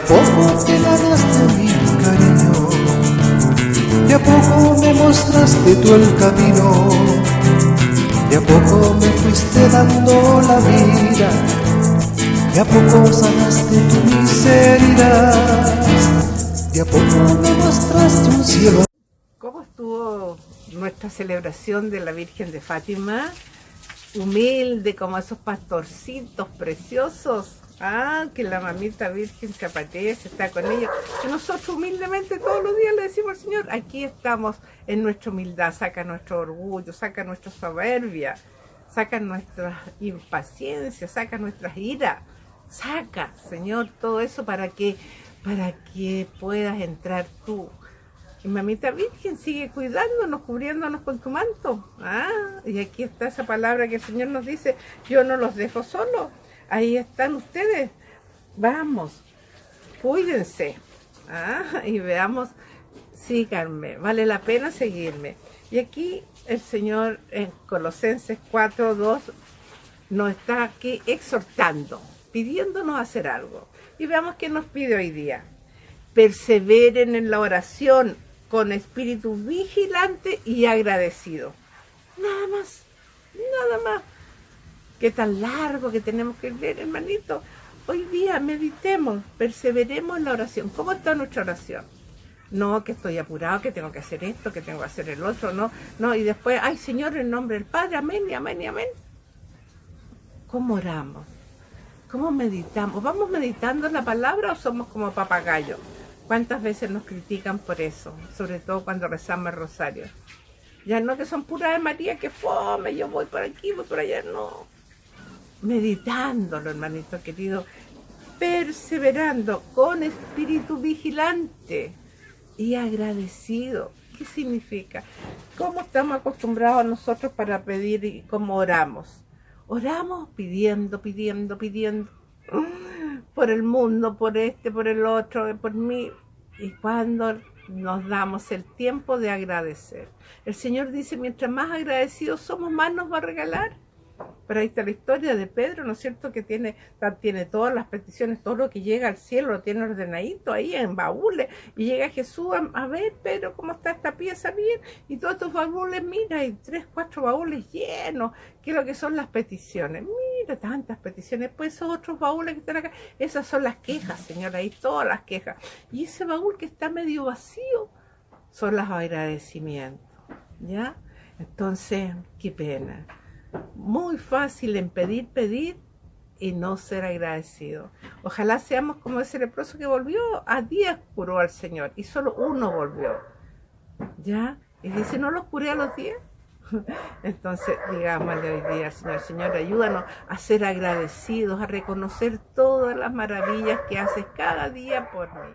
A poco te ganaste mi cariño, de a poco me mostraste tú el camino, de a poco me fuiste dando la vida, de a poco sanaste tu miseria, de a poco me mostraste un cielo. ¿Cómo estuvo nuestra celebración de la Virgen de Fátima? Humilde como esos pastorcitos preciosos Ah, que la mamita virgen aparece, está con ellos. Y nosotros humildemente todos los días le decimos al Señor, aquí estamos en nuestra humildad, saca nuestro orgullo, saca nuestra soberbia, saca nuestra impaciencia, saca nuestras iras. Saca, Señor, todo eso para que, para que puedas entrar tú. Y mamita Virgen sigue cuidándonos, cubriéndonos con tu manto. Ah, y aquí está esa palabra que el Señor nos dice, yo no los dejo solos ahí están ustedes. Vamos, cuídense. Ah, y veamos, síganme, vale la pena seguirme. Y aquí el Señor en Colosenses 4.2 nos está aquí exhortando, pidiéndonos hacer algo. Y veamos qué nos pide hoy día. Perseveren en la oración con espíritu vigilante y agradecido. Nada más, nada más qué tan largo que tenemos que leer, hermanito. Hoy día meditemos, perseveremos en la oración. ¿Cómo está nuestra oración? No, que estoy apurado, que tengo que hacer esto, que tengo que hacer el otro, no, no, y después, ay Señor, en nombre del Padre, amén y amén y amén. ¿Cómo oramos? ¿Cómo meditamos? ¿Vamos meditando la palabra o somos como papagayos? ¿Cuántas veces nos critican por eso? Sobre todo cuando rezamos el rosario. Ya no que son puras de María, que fome, yo voy por aquí, voy por allá, no meditándolo, hermanito querido, perseverando con espíritu vigilante y agradecido. ¿Qué significa? ¿Cómo estamos acostumbrados nosotros para pedir y cómo oramos? Oramos pidiendo, pidiendo, pidiendo por el mundo, por este, por el otro, por mí. Y cuando nos damos el tiempo de agradecer. El Señor dice, mientras más agradecidos somos, más nos va a regalar. Pero ahí está la historia de Pedro, ¿no es cierto? Que tiene, tiene todas las peticiones, todo lo que llega al cielo lo tiene ordenadito ahí en baúles. Y llega Jesús a, ver, Pedro, ¿cómo está esta pieza? Bien. Y todos estos baúles, mira, hay tres, cuatro baúles llenos. ¿Qué es lo que son las peticiones? Mira, tantas peticiones. Pues esos otros baúles que están acá, esas son las quejas, señora, ahí todas las quejas. Y ese baúl que está medio vacío son los agradecimientos. ¿Ya? Entonces, qué pena muy fácil en pedir, pedir y no ser agradecido. Ojalá seamos como ese leproso que volvió, a 10 curó al Señor y solo uno volvió. ¿Ya? Y dice, ¿no los curé a los 10? Entonces, digámosle hoy día, Señor, Señor, ayúdanos a ser agradecidos, a reconocer todas las maravillas que haces cada día por mí.